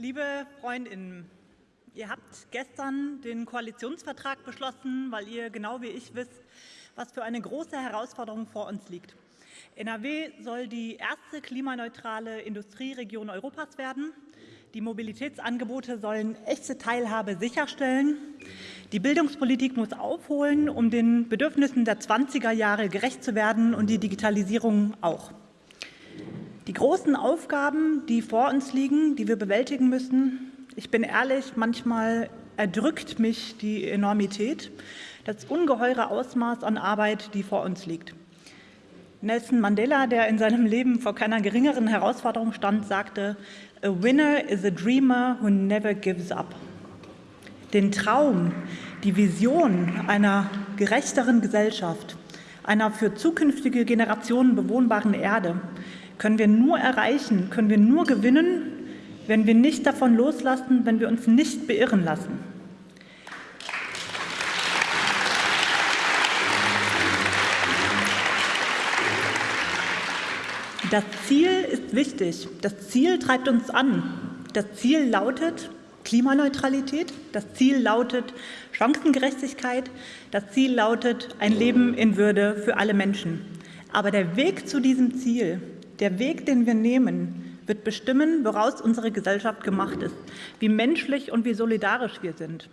Liebe Freundinnen, ihr habt gestern den Koalitionsvertrag beschlossen, weil ihr genau wie ich wisst, was für eine große Herausforderung vor uns liegt. NRW soll die erste klimaneutrale Industrieregion Europas werden. Die Mobilitätsangebote sollen echte Teilhabe sicherstellen. Die Bildungspolitik muss aufholen, um den Bedürfnissen der 20er Jahre gerecht zu werden und die Digitalisierung auch. Die großen Aufgaben, die vor uns liegen, die wir bewältigen müssen, ich bin ehrlich, manchmal erdrückt mich die Enormität, das ungeheure Ausmaß an Arbeit, die vor uns liegt. Nelson Mandela, der in seinem Leben vor keiner geringeren Herausforderung stand, sagte, A winner is a dreamer who never gives up. Den Traum, die Vision einer gerechteren Gesellschaft, einer für zukünftige Generationen bewohnbaren Erde, können wir nur erreichen, können wir nur gewinnen, wenn wir nicht davon loslassen, wenn wir uns nicht beirren lassen. Das Ziel ist wichtig. Das Ziel treibt uns an. Das Ziel lautet Klimaneutralität. Das Ziel lautet Chancengerechtigkeit. Das Ziel lautet ein Leben in Würde für alle Menschen. Aber der Weg zu diesem Ziel der Weg, den wir nehmen, wird bestimmen, woraus unsere Gesellschaft gemacht ist, wie menschlich und wie solidarisch wir sind.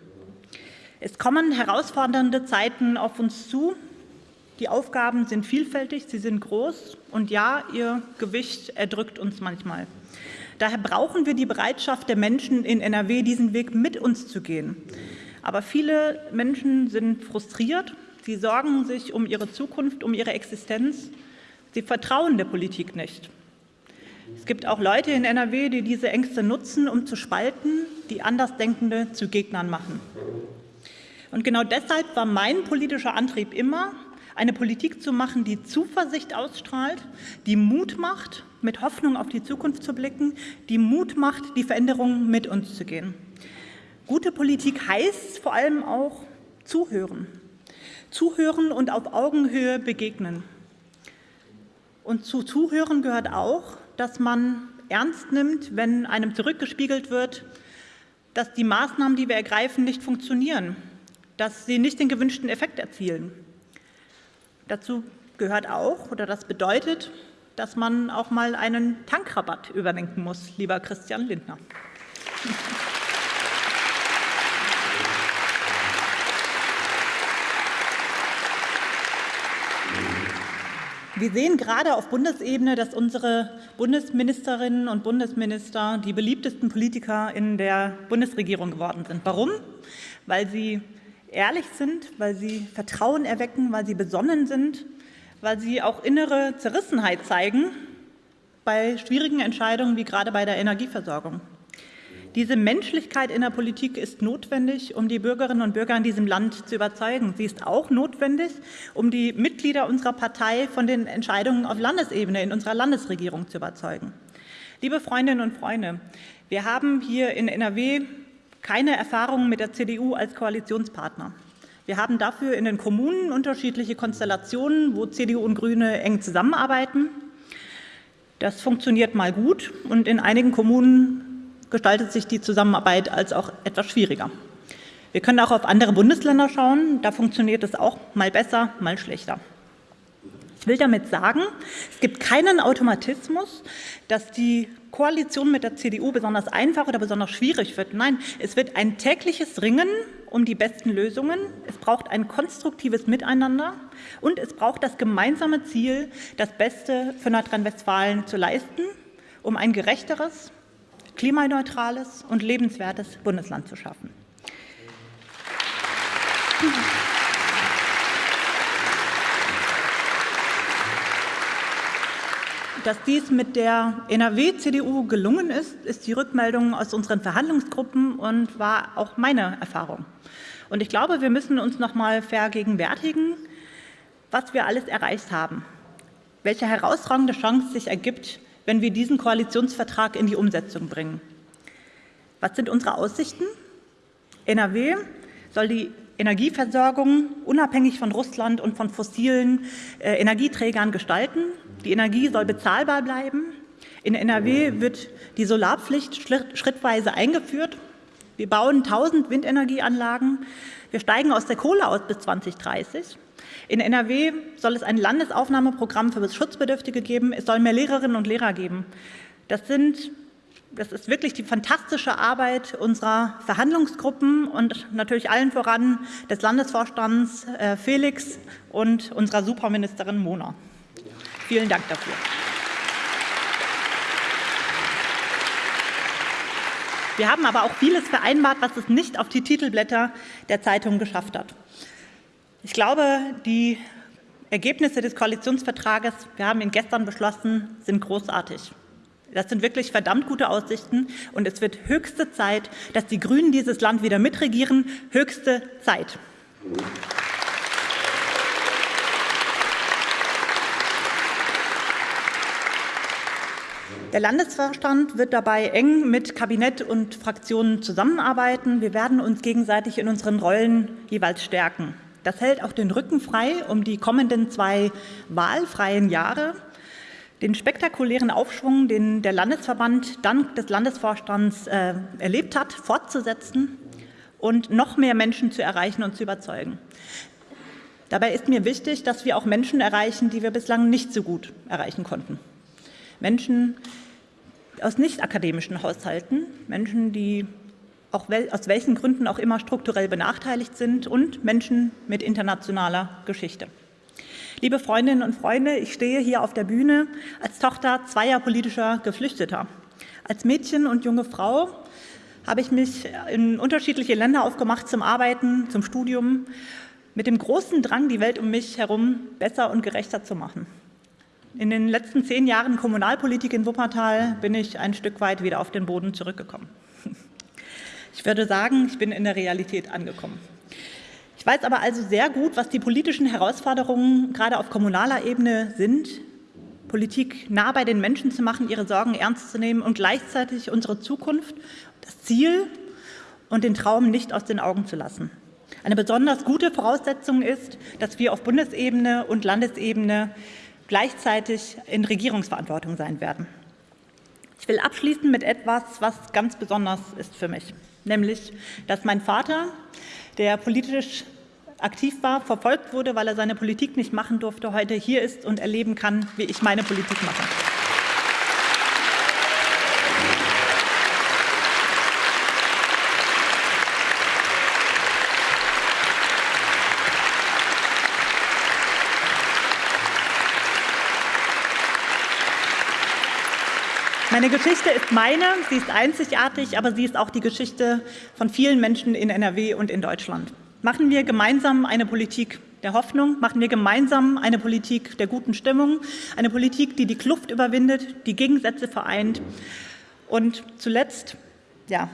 Es kommen herausfordernde Zeiten auf uns zu. Die Aufgaben sind vielfältig, sie sind groß und ja, ihr Gewicht erdrückt uns manchmal. Daher brauchen wir die Bereitschaft der Menschen in NRW, diesen Weg mit uns zu gehen. Aber viele Menschen sind frustriert, sie sorgen sich um ihre Zukunft, um ihre Existenz Sie vertrauen der Politik nicht. Es gibt auch Leute in NRW, die diese Ängste nutzen, um zu spalten, die Andersdenkende zu Gegnern machen. Und genau deshalb war mein politischer Antrieb immer, eine Politik zu machen, die Zuversicht ausstrahlt, die Mut macht, mit Hoffnung auf die Zukunft zu blicken, die Mut macht, die Veränderungen mit uns zu gehen. Gute Politik heißt vor allem auch zuhören. Zuhören und auf Augenhöhe begegnen. Und zu Zuhören gehört auch, dass man ernst nimmt, wenn einem zurückgespiegelt wird, dass die Maßnahmen, die wir ergreifen, nicht funktionieren, dass sie nicht den gewünschten Effekt erzielen. Dazu gehört auch, oder das bedeutet, dass man auch mal einen Tankrabatt überdenken muss, lieber Christian Lindner. Wir sehen gerade auf Bundesebene, dass unsere Bundesministerinnen und Bundesminister die beliebtesten Politiker in der Bundesregierung geworden sind. Warum? Weil sie ehrlich sind, weil sie Vertrauen erwecken, weil sie besonnen sind, weil sie auch innere Zerrissenheit zeigen bei schwierigen Entscheidungen wie gerade bei der Energieversorgung. Diese Menschlichkeit in der Politik ist notwendig, um die Bürgerinnen und Bürger in diesem Land zu überzeugen. Sie ist auch notwendig, um die Mitglieder unserer Partei von den Entscheidungen auf Landesebene in unserer Landesregierung zu überzeugen. Liebe Freundinnen und Freunde, wir haben hier in NRW keine Erfahrungen mit der CDU als Koalitionspartner. Wir haben dafür in den Kommunen unterschiedliche Konstellationen, wo CDU und Grüne eng zusammenarbeiten. Das funktioniert mal gut und in einigen Kommunen gestaltet sich die Zusammenarbeit als auch etwas schwieriger. Wir können auch auf andere Bundesländer schauen. Da funktioniert es auch mal besser, mal schlechter. Ich will damit sagen, es gibt keinen Automatismus, dass die Koalition mit der CDU besonders einfach oder besonders schwierig wird. Nein, es wird ein tägliches Ringen um die besten Lösungen. Es braucht ein konstruktives Miteinander und es braucht das gemeinsame Ziel, das Beste für Nordrhein-Westfalen zu leisten, um ein gerechteres, klimaneutrales und lebenswertes Bundesland zu schaffen. Dass dies mit der NRW-CDU gelungen ist, ist die Rückmeldung aus unseren Verhandlungsgruppen und war auch meine Erfahrung. Und ich glaube, wir müssen uns noch mal vergegenwärtigen, was wir alles erreicht haben, welche herausragende Chance sich ergibt, wenn wir diesen Koalitionsvertrag in die Umsetzung bringen. Was sind unsere Aussichten? NRW soll die Energieversorgung unabhängig von Russland und von fossilen äh, Energieträgern gestalten. Die Energie soll bezahlbar bleiben. In NRW wird die Solarpflicht schrittweise eingeführt. Wir bauen 1000 Windenergieanlagen. Wir steigen aus der Kohle aus bis 2030. In NRW soll es ein Landesaufnahmeprogramm für Schutzbedürftige geben. Es soll mehr Lehrerinnen und Lehrer geben. Das, sind, das ist wirklich die fantastische Arbeit unserer Verhandlungsgruppen und natürlich allen voran des Landesvorstands äh, Felix und unserer Superministerin Mona. Vielen Dank dafür. Wir haben aber auch vieles vereinbart, was es nicht auf die Titelblätter der Zeitung geschafft hat. Ich glaube, die Ergebnisse des Koalitionsvertrages, wir haben ihn gestern beschlossen, sind großartig. Das sind wirklich verdammt gute Aussichten und es wird höchste Zeit, dass die Grünen dieses Land wieder mitregieren. Höchste Zeit. Der Landesvorstand wird dabei eng mit Kabinett und Fraktionen zusammenarbeiten. Wir werden uns gegenseitig in unseren Rollen jeweils stärken. Das hält auch den Rücken frei, um die kommenden zwei wahlfreien Jahre den spektakulären Aufschwung, den der Landesverband dank des Landesvorstands äh, erlebt hat, fortzusetzen und noch mehr Menschen zu erreichen und zu überzeugen. Dabei ist mir wichtig, dass wir auch Menschen erreichen, die wir bislang nicht so gut erreichen konnten. Menschen aus nicht akademischen Haushalten, Menschen, die auch wel, aus welchen Gründen auch immer strukturell benachteiligt sind und Menschen mit internationaler Geschichte. Liebe Freundinnen und Freunde, ich stehe hier auf der Bühne als Tochter zweier politischer Geflüchteter. Als Mädchen und junge Frau habe ich mich in unterschiedliche Länder aufgemacht zum Arbeiten, zum Studium, mit dem großen Drang, die Welt um mich herum besser und gerechter zu machen. In den letzten zehn Jahren Kommunalpolitik in Wuppertal bin ich ein Stück weit wieder auf den Boden zurückgekommen. Ich würde sagen, ich bin in der Realität angekommen. Ich weiß aber also sehr gut, was die politischen Herausforderungen gerade auf kommunaler Ebene sind, Politik nah bei den Menschen zu machen, ihre Sorgen ernst zu nehmen und gleichzeitig unsere Zukunft, das Ziel und den Traum nicht aus den Augen zu lassen. Eine besonders gute Voraussetzung ist, dass wir auf Bundesebene und Landesebene gleichzeitig in Regierungsverantwortung sein werden. Ich will abschließen mit etwas, was ganz besonders ist für mich, nämlich, dass mein Vater, der politisch aktiv war, verfolgt wurde, weil er seine Politik nicht machen durfte, heute hier ist und erleben kann, wie ich meine Politik mache. Meine Geschichte ist meine, sie ist einzigartig, aber sie ist auch die Geschichte von vielen Menschen in NRW und in Deutschland. Machen wir gemeinsam eine Politik der Hoffnung, machen wir gemeinsam eine Politik der guten Stimmung, eine Politik, die die Kluft überwindet, die Gegensätze vereint. Und zuletzt, ja,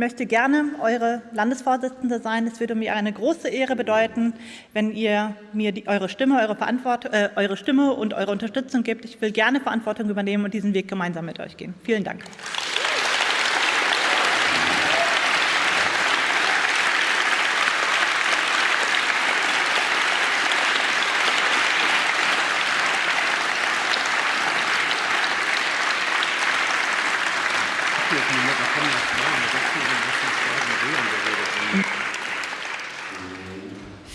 möchte gerne eure Landesvorsitzende sein. Es würde mir eine große Ehre bedeuten, wenn ihr mir die, eure, Stimme, eure, äh, eure Stimme und eure Unterstützung gibt. Ich will gerne Verantwortung übernehmen und diesen Weg gemeinsam mit euch gehen. Vielen Dank.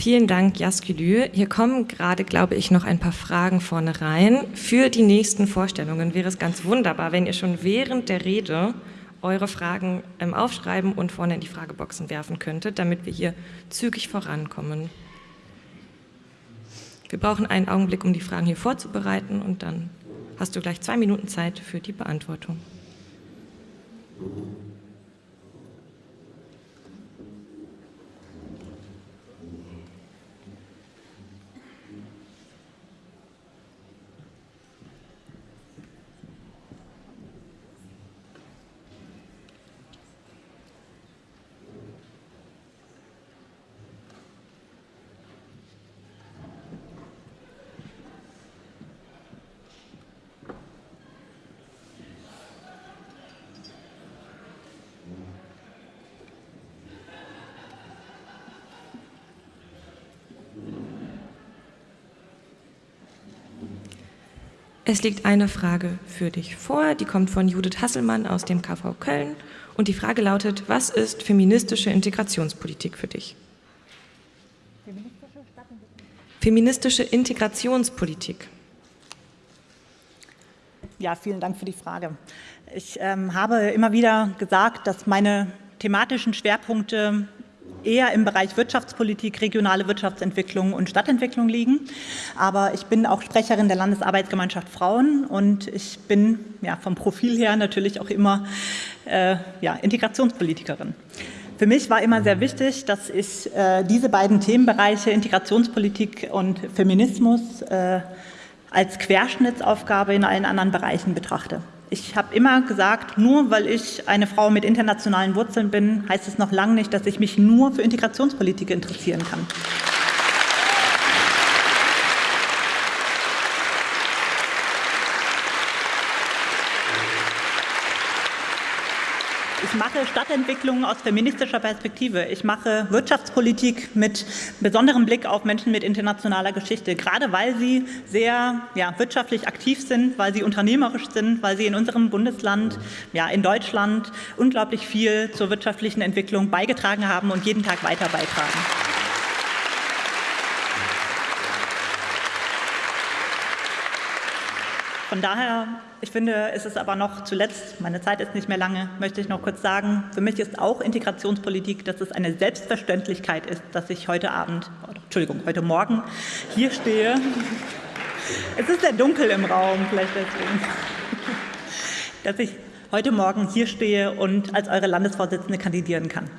Vielen Dank, Jaskülü. Hier kommen gerade, glaube ich, noch ein paar Fragen vorne rein. Für die nächsten Vorstellungen wäre es ganz wunderbar, wenn ihr schon während der Rede eure Fragen ähm, aufschreiben und vorne in die Frageboxen werfen könntet, damit wir hier zügig vorankommen. Wir brauchen einen Augenblick, um die Fragen hier vorzubereiten und dann hast du gleich zwei Minuten Zeit für die Beantwortung. Es liegt eine Frage für dich vor, die kommt von Judith Hasselmann aus dem KV Köln und die Frage lautet, was ist feministische Integrationspolitik für dich? Feministische Integrationspolitik. Ja, vielen Dank für die Frage. Ich ähm, habe immer wieder gesagt, dass meine thematischen Schwerpunkte eher im Bereich Wirtschaftspolitik, regionale Wirtschaftsentwicklung und Stadtentwicklung liegen. Aber ich bin auch Sprecherin der Landesarbeitsgemeinschaft Frauen und ich bin ja, vom Profil her natürlich auch immer äh, ja, Integrationspolitikerin. Für mich war immer sehr wichtig, dass ich äh, diese beiden Themenbereiche Integrationspolitik und Feminismus äh, als Querschnittsaufgabe in allen anderen Bereichen betrachte. Ich habe immer gesagt, nur weil ich eine Frau mit internationalen Wurzeln bin, heißt es noch lange nicht, dass ich mich nur für Integrationspolitik interessieren kann. Mache Stadtentwicklung aus feministischer Perspektive. Ich mache Wirtschaftspolitik mit besonderem Blick auf Menschen mit internationaler Geschichte, gerade weil sie sehr ja, wirtschaftlich aktiv sind, weil sie unternehmerisch sind, weil sie in unserem Bundesland, ja, in Deutschland unglaublich viel zur wirtschaftlichen Entwicklung beigetragen haben und jeden Tag weiter beitragen. Von daher, ich finde, es ist aber noch zuletzt, meine Zeit ist nicht mehr lange, möchte ich noch kurz sagen, für mich ist auch Integrationspolitik, dass es eine Selbstverständlichkeit ist, dass ich heute Abend, Entschuldigung, heute Morgen hier stehe. Es ist sehr dunkel im Raum, vielleicht deswegen. Dass ich heute Morgen hier stehe und als eure Landesvorsitzende kandidieren kann.